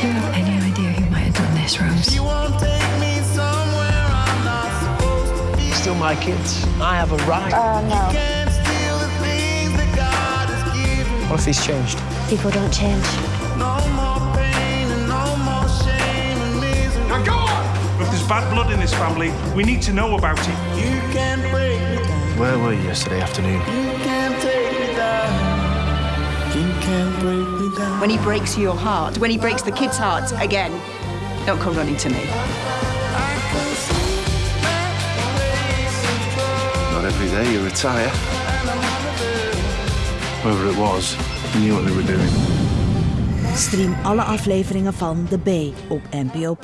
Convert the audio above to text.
Do you have any idea who might have done this, Rose? Still my kids. I have a right. Uh, no. What if he's changed? People don't change. No more pain and no more shame and misery. Now go on! If there's bad blood in this family, we need to know about it. You can break me down. Where were you yesterday afternoon? When he breaks your heart, when he breaks the kids' hearts again, don't come running to me. Not every day you retire. Whoever it was, knew what they were doing. Stream alle afleveringen van The Bay op NPO+.